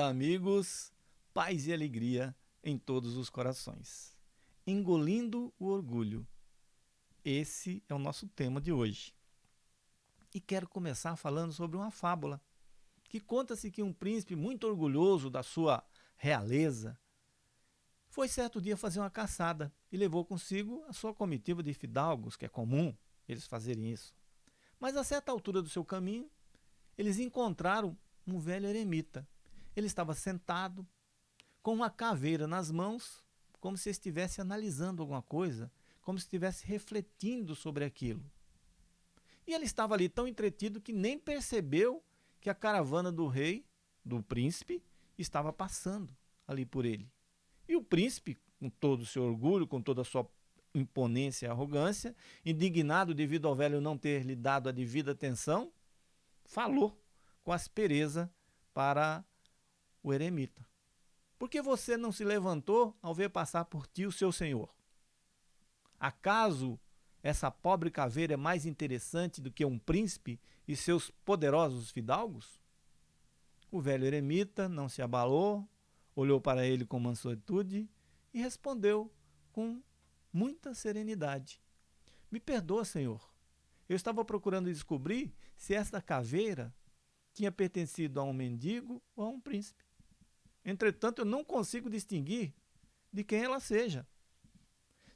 Olá, amigos, paz e alegria em todos os corações. Engolindo o orgulho. Esse é o nosso tema de hoje. E quero começar falando sobre uma fábula que conta-se que um príncipe muito orgulhoso da sua realeza foi certo dia fazer uma caçada e levou consigo a sua comitiva de fidalgos, que é comum eles fazerem isso. Mas a certa altura do seu caminho, eles encontraram um velho eremita. Ele estava sentado, com uma caveira nas mãos, como se estivesse analisando alguma coisa, como se estivesse refletindo sobre aquilo. E ele estava ali tão entretido que nem percebeu que a caravana do rei, do príncipe, estava passando ali por ele. E o príncipe, com todo o seu orgulho, com toda a sua imponência e arrogância, indignado devido ao velho não ter lhe dado a devida atenção, falou com aspereza para o eremita. Por que você não se levantou ao ver passar por ti o seu senhor? Acaso essa pobre caveira é mais interessante do que um príncipe e seus poderosos fidalgos? O velho eremita não se abalou, olhou para ele com mansuetude e respondeu com muita serenidade. Me perdoa, senhor. Eu estava procurando descobrir se esta caveira tinha pertencido a um mendigo ou a um príncipe. Entretanto, eu não consigo distinguir de quem ela seja.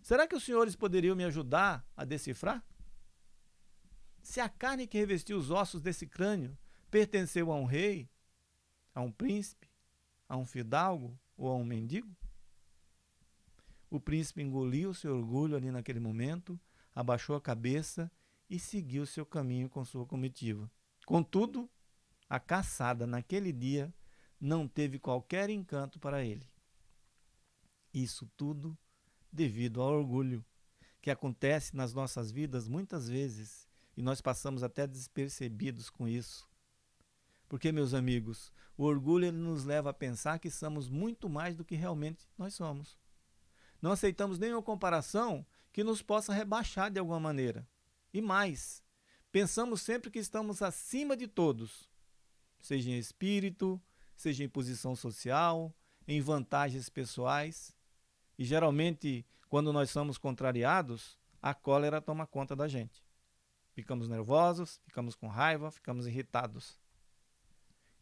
Será que os senhores poderiam me ajudar a decifrar? Se a carne que revestiu os ossos desse crânio pertenceu a um rei, a um príncipe, a um fidalgo ou a um mendigo? O príncipe engoliu seu orgulho ali naquele momento, abaixou a cabeça e seguiu seu caminho com sua comitiva. Contudo, a caçada naquele dia não teve qualquer encanto para ele. Isso tudo devido ao orgulho, que acontece nas nossas vidas muitas vezes e nós passamos até despercebidos com isso. Porque, meus amigos, o orgulho nos leva a pensar que somos muito mais do que realmente nós somos. Não aceitamos nenhuma comparação que nos possa rebaixar de alguma maneira. E mais, pensamos sempre que estamos acima de todos, seja em espírito, seja em posição social, em vantagens pessoais. E geralmente, quando nós somos contrariados, a cólera toma conta da gente. Ficamos nervosos, ficamos com raiva, ficamos irritados.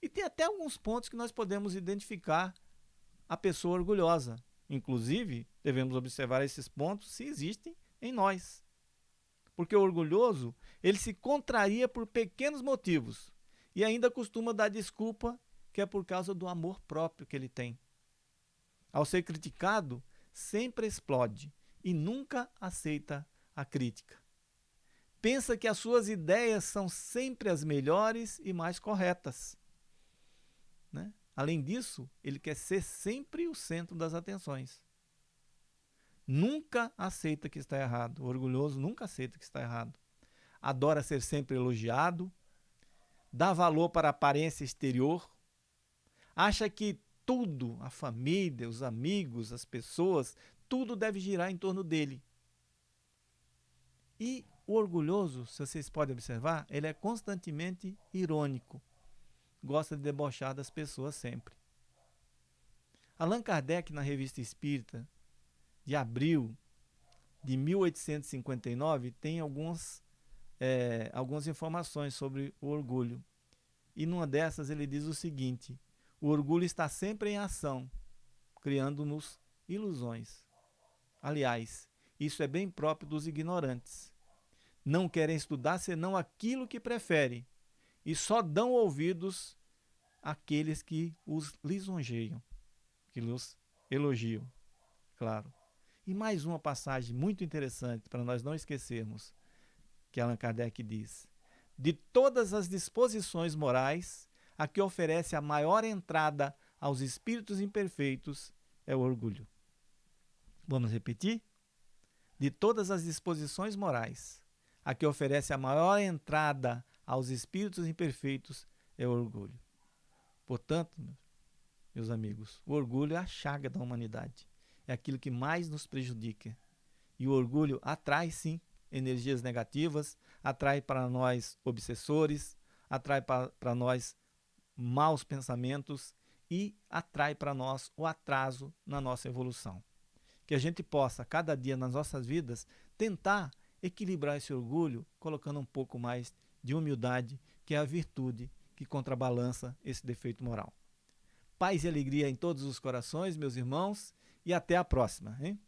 E tem até alguns pontos que nós podemos identificar a pessoa orgulhosa. Inclusive, devemos observar esses pontos se existem em nós. Porque o orgulhoso, ele se contraria por pequenos motivos, e ainda costuma dar desculpa que é por causa do amor próprio que ele tem. Ao ser criticado, sempre explode e nunca aceita a crítica. Pensa que as suas ideias são sempre as melhores e mais corretas. Né? Além disso, ele quer ser sempre o centro das atenções. Nunca aceita que está errado. O orgulhoso nunca aceita que está errado. Adora ser sempre elogiado, dá valor para a aparência exterior, acha que tudo, a família, os amigos, as pessoas, tudo deve girar em torno dele. E o orgulhoso, se vocês podem observar, ele é constantemente irônico. Gosta de debochar das pessoas sempre. Allan Kardec, na Revista Espírita, de abril de 1859, tem alguns é, algumas informações sobre o orgulho. E numa dessas ele diz o seguinte: o orgulho está sempre em ação, criando-nos ilusões. Aliás, isso é bem próprio dos ignorantes. Não querem estudar senão aquilo que preferem, e só dão ouvidos àqueles que os lisonjeiam, que os elogiam, claro. E mais uma passagem muito interessante para nós não esquecermos que Allan Kardec diz: de todas as disposições morais, a que oferece a maior entrada aos espíritos imperfeitos é o orgulho. Vamos repetir? De todas as disposições morais, a que oferece a maior entrada aos espíritos imperfeitos é o orgulho. Portanto, meus amigos, o orgulho é a chaga da humanidade. É aquilo que mais nos prejudica. E o orgulho atrai, sim, energias negativas, atrai para nós obsessores, atrai para nós maus pensamentos e atrai para nós o atraso na nossa evolução. Que a gente possa, cada dia nas nossas vidas, tentar equilibrar esse orgulho, colocando um pouco mais de humildade, que é a virtude que contrabalança esse defeito moral. Paz e alegria em todos os corações, meus irmãos, e até a próxima. Hein?